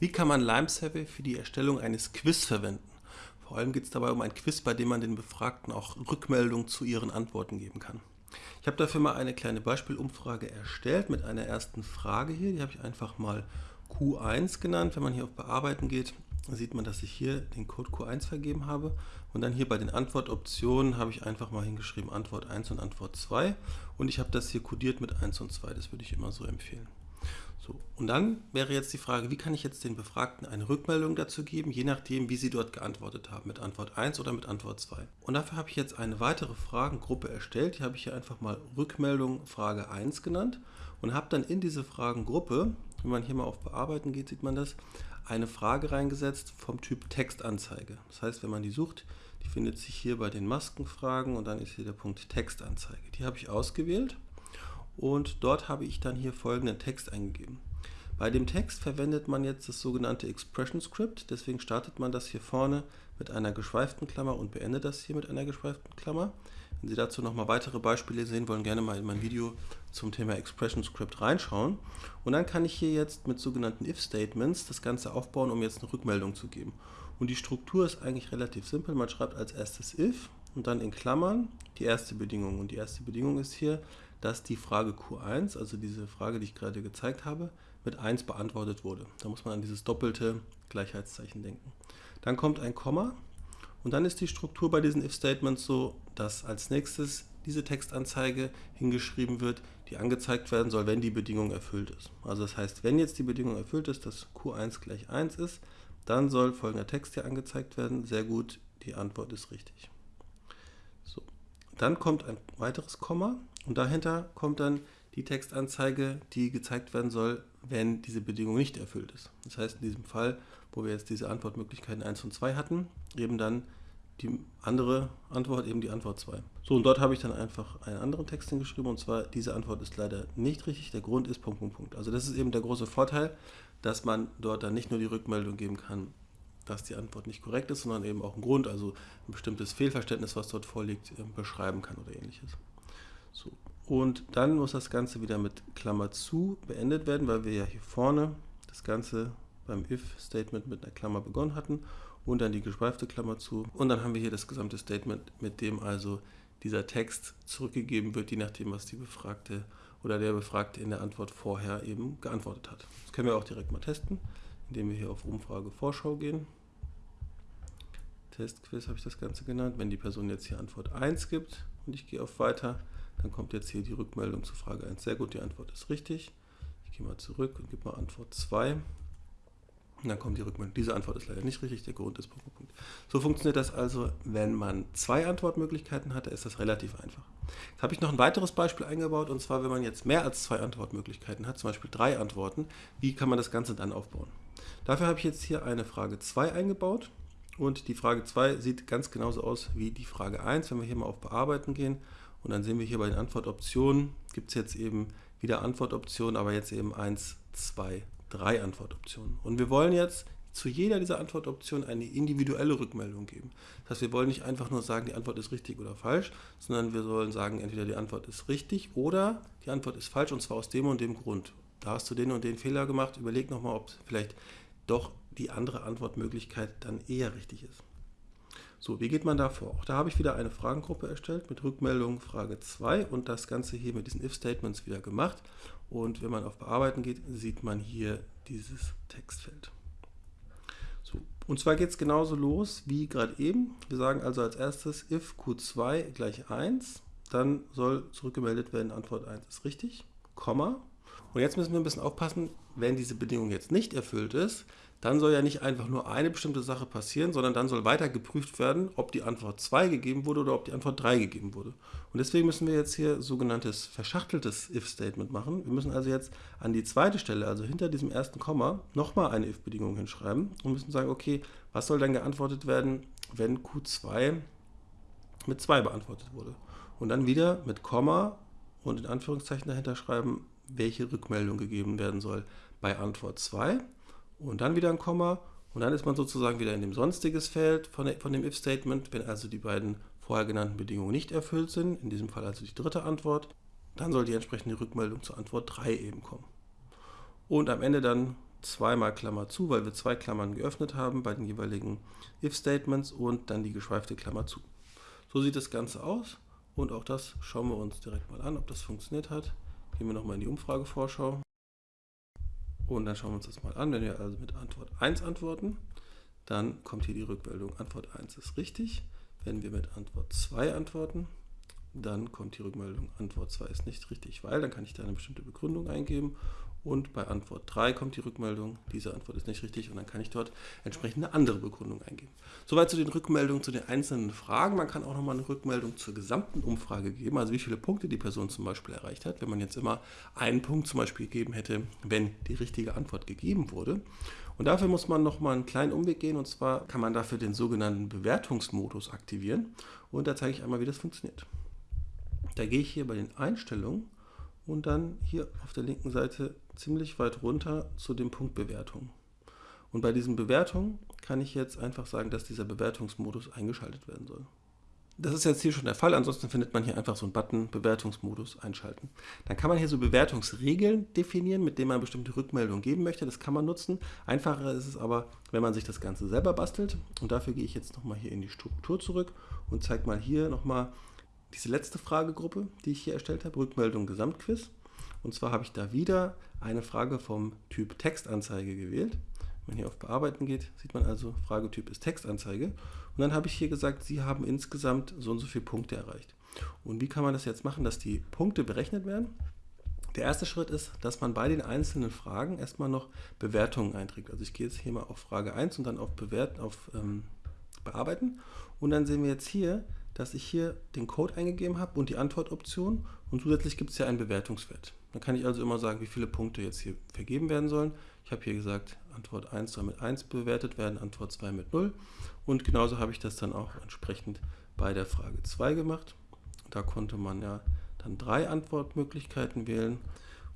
Wie kann man Lime Survey für die Erstellung eines Quiz verwenden? Vor allem geht es dabei um ein Quiz, bei dem man den Befragten auch Rückmeldungen zu ihren Antworten geben kann. Ich habe dafür mal eine kleine Beispielumfrage erstellt mit einer ersten Frage hier. Die habe ich einfach mal Q1 genannt. Wenn man hier auf Bearbeiten geht, sieht man, dass ich hier den Code Q1 vergeben habe. Und dann hier bei den Antwortoptionen habe ich einfach mal hingeschrieben Antwort 1 und Antwort 2. Und ich habe das hier kodiert mit 1 und 2. Das würde ich immer so empfehlen. So, und dann wäre jetzt die Frage, wie kann ich jetzt den Befragten eine Rückmeldung dazu geben, je nachdem, wie sie dort geantwortet haben, mit Antwort 1 oder mit Antwort 2. Und dafür habe ich jetzt eine weitere Fragengruppe erstellt, die habe ich hier einfach mal Rückmeldung Frage 1 genannt und habe dann in diese Fragengruppe, wenn man hier mal auf Bearbeiten geht, sieht man das, eine Frage reingesetzt vom Typ Textanzeige. Das heißt, wenn man die sucht, die findet sich hier bei den Maskenfragen und dann ist hier der Punkt Textanzeige. Die habe ich ausgewählt und dort habe ich dann hier folgenden Text eingegeben. Bei dem Text verwendet man jetzt das sogenannte Expression Script, deswegen startet man das hier vorne mit einer geschweiften Klammer und beendet das hier mit einer geschweiften Klammer. Wenn Sie dazu nochmal weitere Beispiele sehen wollen, gerne mal in mein Video zum Thema Expression Script reinschauen. Und dann kann ich hier jetzt mit sogenannten If-Statements das Ganze aufbauen, um jetzt eine Rückmeldung zu geben. Und die Struktur ist eigentlich relativ simpel. Man schreibt als erstes If und dann in Klammern die erste Bedingung. Und die erste Bedingung ist hier, dass die Frage Q1, also diese Frage, die ich gerade gezeigt habe, mit 1 beantwortet wurde. Da muss man an dieses doppelte Gleichheitszeichen denken. Dann kommt ein Komma und dann ist die Struktur bei diesen if-Statements so, dass als nächstes diese Textanzeige hingeschrieben wird, die angezeigt werden soll, wenn die Bedingung erfüllt ist. Also das heißt, wenn jetzt die Bedingung erfüllt ist, dass Q1 gleich 1 ist, dann soll folgender Text hier angezeigt werden. Sehr gut, die Antwort ist richtig. So. Dann kommt ein weiteres Komma und dahinter kommt dann die Textanzeige, die gezeigt werden soll, wenn diese Bedingung nicht erfüllt ist. Das heißt, in diesem Fall, wo wir jetzt diese Antwortmöglichkeiten 1 und 2 hatten, eben dann die andere Antwort, eben die Antwort 2. So, und dort habe ich dann einfach einen anderen Text hingeschrieben, und zwar, diese Antwort ist leider nicht richtig, der Grund ist Punkt, Punkt, Punkt. Also das ist eben der große Vorteil, dass man dort dann nicht nur die Rückmeldung geben kann, dass die Antwort nicht korrekt ist, sondern eben auch einen Grund, also ein bestimmtes Fehlverständnis, was dort vorliegt, beschreiben kann oder ähnliches. So. Und dann muss das Ganze wieder mit Klammer zu beendet werden, weil wir ja hier vorne das Ganze beim if-Statement mit einer Klammer begonnen hatten und dann die geschweifte Klammer zu. Und dann haben wir hier das gesamte Statement, mit dem also dieser Text zurückgegeben wird, je nachdem, was die Befragte oder der Befragte in der Antwort vorher eben geantwortet hat. Das können wir auch direkt mal testen, indem wir hier auf Umfrage Vorschau gehen. Testquiz habe ich das Ganze genannt. Wenn die Person jetzt hier Antwort 1 gibt und ich gehe auf Weiter, dann kommt jetzt hier die Rückmeldung zu Frage 1. Sehr gut, die Antwort ist richtig. Ich gehe mal zurück und gebe mal Antwort 2. Und dann kommt die Rückmeldung. Diese Antwort ist leider nicht richtig, der Grund ist Punkt, Punkt. So funktioniert das also, wenn man zwei Antwortmöglichkeiten hat, ist das relativ einfach. Jetzt habe ich noch ein weiteres Beispiel eingebaut, und zwar, wenn man jetzt mehr als zwei Antwortmöglichkeiten hat, zum Beispiel drei Antworten, wie kann man das Ganze dann aufbauen? Dafür habe ich jetzt hier eine Frage 2 eingebaut und die Frage 2 sieht ganz genauso aus wie die Frage 1. Wenn wir hier mal auf Bearbeiten gehen und dann sehen wir hier bei den Antwortoptionen, gibt es jetzt eben wieder Antwortoptionen, aber jetzt eben 1, 2, 3 Antwortoptionen. Und wir wollen jetzt zu jeder dieser Antwortoptionen eine individuelle Rückmeldung geben. Das heißt, wir wollen nicht einfach nur sagen, die Antwort ist richtig oder falsch, sondern wir sollen sagen, entweder die Antwort ist richtig oder die Antwort ist falsch und zwar aus dem und dem Grund. Da hast du den und den Fehler gemacht, überleg nochmal, ob vielleicht doch die andere Antwortmöglichkeit dann eher richtig ist. So, wie geht man da vor? Auch da habe ich wieder eine Fragengruppe erstellt mit Rückmeldung Frage 2 und das Ganze hier mit diesen If-Statements wieder gemacht. Und wenn man auf Bearbeiten geht, sieht man hier dieses Textfeld. So, und zwar geht es genauso los wie gerade eben. Wir sagen also als erstes if q2 gleich 1, dann soll zurückgemeldet werden, Antwort 1 ist richtig, Komma. Und jetzt müssen wir ein bisschen aufpassen, wenn diese Bedingung jetzt nicht erfüllt ist, dann soll ja nicht einfach nur eine bestimmte Sache passieren, sondern dann soll weiter geprüft werden, ob die Antwort 2 gegeben wurde oder ob die Antwort 3 gegeben wurde. Und deswegen müssen wir jetzt hier sogenanntes verschachteltes if-Statement machen. Wir müssen also jetzt an die zweite Stelle, also hinter diesem ersten Komma, nochmal eine if-Bedingung hinschreiben und müssen sagen, okay, was soll dann geantwortet werden, wenn Q2 mit 2 beantwortet wurde. Und dann wieder mit Komma und in Anführungszeichen dahinter schreiben, welche Rückmeldung gegeben werden soll bei Antwort 2 und dann wieder ein Komma und dann ist man sozusagen wieder in dem sonstiges Feld von, von dem if-Statement, wenn also die beiden vorher genannten Bedingungen nicht erfüllt sind, in diesem Fall also die dritte Antwort, dann soll die entsprechende Rückmeldung zur Antwort 3 eben kommen. Und am Ende dann zweimal Klammer zu, weil wir zwei Klammern geöffnet haben bei den jeweiligen if-Statements und dann die geschweifte Klammer zu. So sieht das Ganze aus und auch das schauen wir uns direkt mal an, ob das funktioniert hat. Gehen wir nochmal in die Umfragevorschau und dann schauen wir uns das mal an. Wenn wir also mit Antwort 1 antworten, dann kommt hier die Rückmeldung, Antwort 1 ist richtig. Wenn wir mit Antwort 2 antworten, dann kommt die Rückmeldung, Antwort 2 ist nicht richtig, weil dann kann ich da eine bestimmte Begründung eingeben und bei Antwort 3 kommt die Rückmeldung, diese Antwort ist nicht richtig und dann kann ich dort entsprechend eine andere Begründung eingeben. Soweit zu den Rückmeldungen zu den einzelnen Fragen. Man kann auch nochmal eine Rückmeldung zur gesamten Umfrage geben, also wie viele Punkte die Person zum Beispiel erreicht hat. Wenn man jetzt immer einen Punkt zum Beispiel gegeben hätte, wenn die richtige Antwort gegeben wurde. Und dafür muss man nochmal einen kleinen Umweg gehen und zwar kann man dafür den sogenannten Bewertungsmodus aktivieren und da zeige ich einmal, wie das funktioniert. Da gehe ich hier bei den Einstellungen und dann hier auf der linken Seite ziemlich weit runter zu dem Punkt Bewertung. Und bei diesen Bewertungen kann ich jetzt einfach sagen, dass dieser Bewertungsmodus eingeschaltet werden soll. Das ist jetzt hier schon der Fall, ansonsten findet man hier einfach so einen Button Bewertungsmodus einschalten. Dann kann man hier so Bewertungsregeln definieren, mit denen man bestimmte Rückmeldungen geben möchte. Das kann man nutzen. Einfacher ist es aber, wenn man sich das Ganze selber bastelt. Und dafür gehe ich jetzt nochmal hier in die Struktur zurück und zeige mal hier nochmal diese letzte Fragegruppe, die ich hier erstellt habe, Rückmeldung Gesamtquiz. Und zwar habe ich da wieder eine Frage vom Typ Textanzeige gewählt. Wenn man hier auf Bearbeiten geht, sieht man also, Fragetyp ist Textanzeige. Und dann habe ich hier gesagt, Sie haben insgesamt so und so viele Punkte erreicht. Und wie kann man das jetzt machen, dass die Punkte berechnet werden? Der erste Schritt ist, dass man bei den einzelnen Fragen erstmal noch Bewertungen einträgt. Also ich gehe jetzt hier mal auf Frage 1 und dann auf, Bewert auf ähm, Bearbeiten. Und dann sehen wir jetzt hier, dass ich hier den Code eingegeben habe und die Antwortoption und zusätzlich gibt es ja einen Bewertungswert. Dann kann ich also immer sagen, wie viele Punkte jetzt hier vergeben werden sollen. Ich habe hier gesagt, Antwort 1 soll mit 1 bewertet werden, Antwort 2 mit 0 und genauso habe ich das dann auch entsprechend bei der Frage 2 gemacht. Da konnte man ja dann drei Antwortmöglichkeiten wählen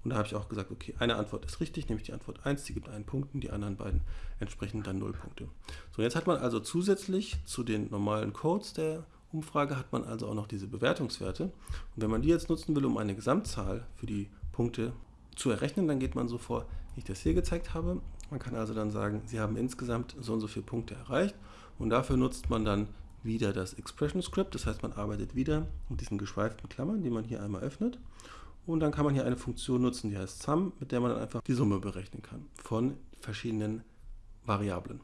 und da habe ich auch gesagt, okay, eine Antwort ist richtig, nämlich die Antwort 1, die gibt einen Punkt und die anderen beiden entsprechend dann 0 Punkte. So, jetzt hat man also zusätzlich zu den normalen Codes der Umfrage hat man also auch noch diese Bewertungswerte. Und wenn man die jetzt nutzen will, um eine Gesamtzahl für die Punkte zu errechnen, dann geht man so vor, wie ich das hier gezeigt habe. Man kann also dann sagen, Sie haben insgesamt so und so viele Punkte erreicht und dafür nutzt man dann wieder das Expression Script, das heißt man arbeitet wieder mit diesen geschweiften Klammern, die man hier einmal öffnet und dann kann man hier eine Funktion nutzen, die heißt Sum, mit der man dann einfach die Summe berechnen kann von verschiedenen Variablen.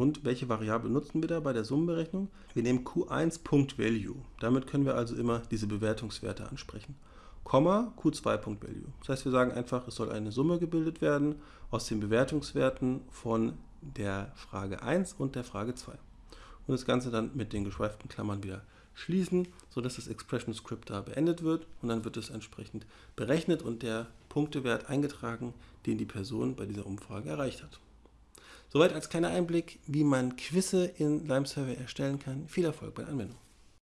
Und welche Variable nutzen wir da bei der Summenberechnung? Wir nehmen q1.value. Damit können wir also immer diese Bewertungswerte ansprechen. Komma q2.value. Das heißt, wir sagen einfach, es soll eine Summe gebildet werden aus den Bewertungswerten von der Frage 1 und der Frage 2. Und das Ganze dann mit den geschweiften Klammern wieder schließen, sodass das Expression Script da beendet wird und dann wird es entsprechend berechnet und der Punktewert eingetragen, den die Person bei dieser Umfrage erreicht hat. Soweit als kleiner Einblick, wie man Quizze in Lime Survey erstellen kann. Viel Erfolg bei der Anwendung.